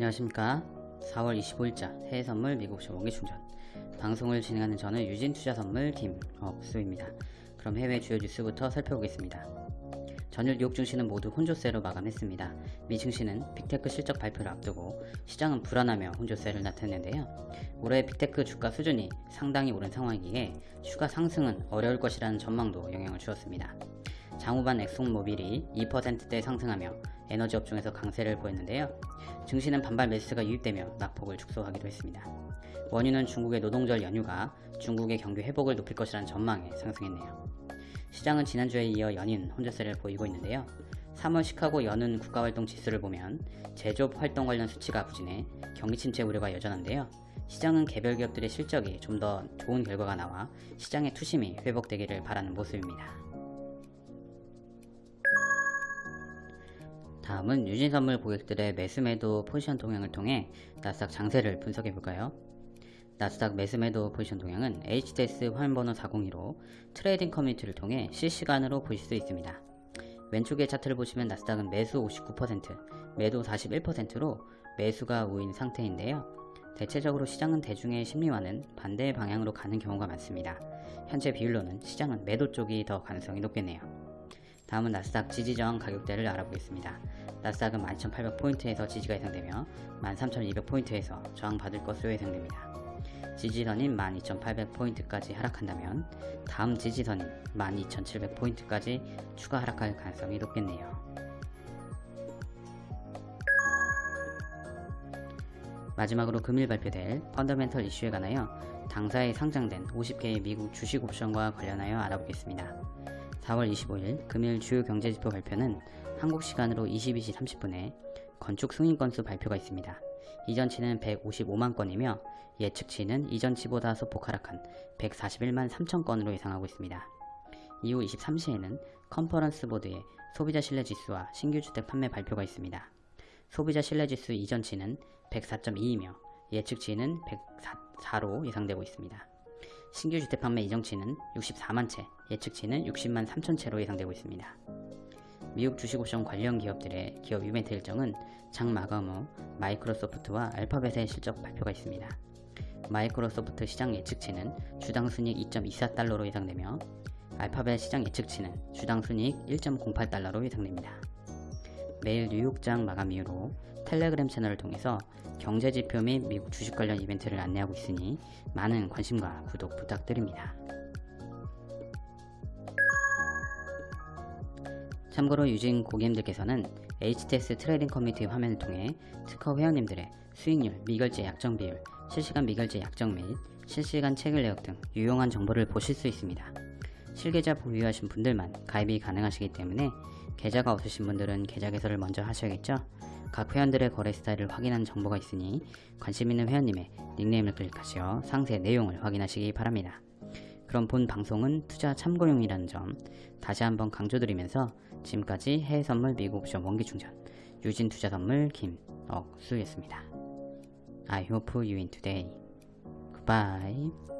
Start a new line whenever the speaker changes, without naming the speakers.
안녕하십니까. 4월 25일자 해외선물 미국시 원기충전. 방송을 진행하는 저는 유진투자선물 김억수입니다. 그럼 해외 주요 뉴스부터 살펴보겠습니다. 전일 뉴욕 증시는 모두 혼조세로 마감했습니다. 미 증시는 빅테크 실적 발표를 앞두고 시장은 불안하며 혼조세를 나타냈는데요. 올해 빅테크 주가 수준이 상당히 오른 상황이기에 추가 상승은 어려울 것이라는 전망도 영향을 주었습니다 장후반 엑손모빌이 2%대 상승하며 에너지 업종에서 강세를 보였는데요. 증시는 반발 매수가 유입되며 낙폭을 축소하기도 했습니다. 원유는 중국의 노동절 연휴가 중국의 경기 회복을 높일 것이라는 전망에 상승했네요. 시장은 지난주에 이어 연인 혼자세를 보이고 있는데요. 3월 시카고 연은 국가활동 지수를 보면 제조업 활동 관련 수치가 부진해 경기 침체 우려가 여전한데요. 시장은 개별 기업들의 실적이 좀 더 좋은 결과가 나와 시장의 투심이 회복되기를 바라는 모습입니다. 다음은 유진선물 고객들의 매수매도 포지션 동향을 통해 나스닥 장세를 분석해 볼까요? 나스닥 매수매도 포지션 동향은 HTS 화면번호 402로 trading 커뮤니티를 통해 실시간으로 보실 수 있습니다. 왼쪽의 차트를 보시면 나스닥은 매수 59%, 매도 41%로 매수가 우위인 상태인데요. 대체적으로 시장은 대중의 심리와는 반대의 방향으로 가는 경우가 많습니다. 현재 비율로는 시장은 매도 쪽이 더 가능성이 높겠네요. 다음은 나스닥 지지저항 가격대를 알아보겠습니다. 나스닥은 12,800포인트에서 지지가 예상되며 13,200포인트에서 저항받을 것으로 예상됩니다. 지지선인 12,800포인트까지 하락한다면 다음 지지선인 12,700포인트까지 추가 하락할 가능성이 높겠네요. 마지막으로 금일 발표될 펀더멘털 이슈에 관하여 당사에 상장된 50개의 미국 주식 옵션과 관련하여 알아보겠습니다. 4월 25일 금일 주요 경제지표 발표는 한국 시간으로 22시 30분에 건축 승인 건수 발표가 있습니다. 이전치는 155만 건이며 예측치는 이전치보다 소폭 하락한 141만 3천 건으로 예상하고 있습니다. 이후 23시에는 컨퍼런스 보드의 소비자 신뢰지수와 신규 주택 판매 발표가 있습니다. 소비자 신뢰지수 이전치는 104.2이며 예측치는 104로 예상되고 있습니다. 신규 주택 판매 이정치는 64만 채, 예측치는 60만 3천 채로 예상되고 있습니다. 미국 주식옵션 관련 기업들의 기업 이벤트 일정은 장 마감 후 마이크로소프트와 알파벳의 실적 발표가 있습니다. 마이크로소프트 시장 예측치는 주당 순이익 2.24달러로 예상되며 알파벳 시장 예측치는 주당 순이익 1.08달러로 예상됩니다. 매일 뉴욕장 마감 이후로 텔레그램 채널을 통해서 경제지표 및 미국 주식 관련 이벤트를 안내하고 있으니 많은 관심과 구독 부탁드립니다. 참고로 유진 고객님들께서는 HTS trading 커뮤니티 화면을 통해 특허 회원님들의 수익률, 미결제 약정 비율, 실시간 미결제 약정 및 실시간 체결 내역 등 유용한 정보를 보실 수 있습니다. 실계좌 보유하신 분들만 가입이 가능하시기 때문에 계좌가 없으신 분들은 계좌 개설을 먼저 하셔야겠죠? 각 회원들의 거래 스타일을 확인하는 정보가 있으니 관심 있는 회원님의 닉네임을 클릭하시어 상세 내용을 확인하시기 바랍니다. 그럼 본 방송은 투자 참고용이라는 점 다시 한번 강조드리면서 지금까지 해외선물 미국 옵션 원기충전 유진투자선물 김억수였습니다. I hope you win today. Goodbye.